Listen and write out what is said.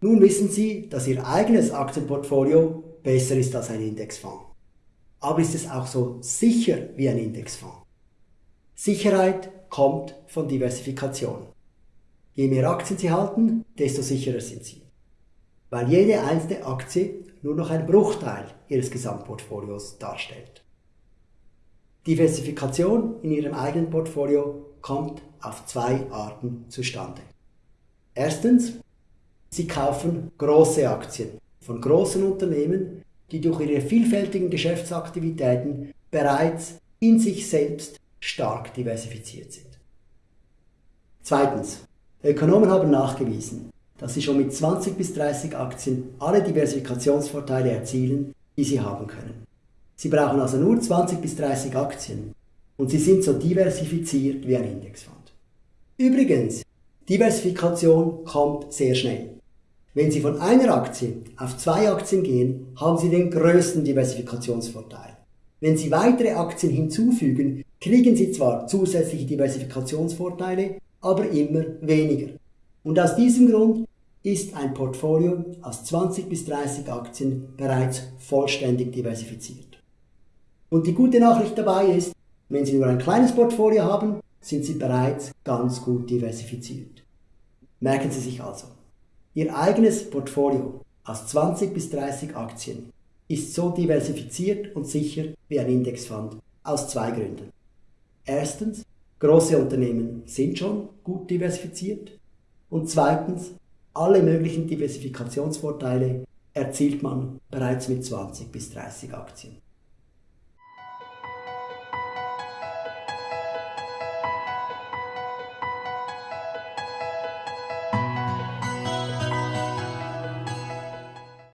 Nun wissen Sie, dass Ihr eigenes Aktienportfolio besser ist als ein Indexfonds. Aber ist es auch so sicher wie ein Indexfonds? Sicherheit kommt von Diversifikation. Je mehr Aktien Sie halten, desto sicherer sind Sie. Weil jede einzelne Aktie nur noch ein Bruchteil Ihres Gesamtportfolios darstellt. Diversifikation in Ihrem eigenen Portfolio kommt auf zwei Arten zustande. Erstens, Sie kaufen große Aktien von großen Unternehmen, die durch ihre vielfältigen Geschäftsaktivitäten bereits in sich selbst stark diversifiziert sind. Zweitens, Ökonomen haben nachgewiesen, dass sie schon mit 20 bis 30 Aktien alle Diversifikationsvorteile erzielen, die sie haben können. Sie brauchen also nur 20 bis 30 Aktien und sie sind so diversifiziert wie ein Indexfonds. Übrigens, Diversifikation kommt sehr schnell. Wenn Sie von einer Aktie auf zwei Aktien gehen, haben Sie den größten Diversifikationsvorteil. Wenn Sie weitere Aktien hinzufügen, kriegen Sie zwar zusätzliche Diversifikationsvorteile, aber immer weniger. Und aus diesem Grund ist ein Portfolio aus 20 bis 30 Aktien bereits vollständig diversifiziert. Und die gute Nachricht dabei ist, wenn Sie nur ein kleines Portfolio haben, sind Sie bereits ganz gut diversifiziert. Merken Sie sich also, Ihr eigenes Portfolio aus 20 bis 30 Aktien ist so diversifiziert und sicher wie ein Indexfonds aus zwei Gründen. Erstens, große Unternehmen sind schon gut diversifiziert und zweitens, alle möglichen Diversifikationsvorteile erzielt man bereits mit 20 bis 30 Aktien.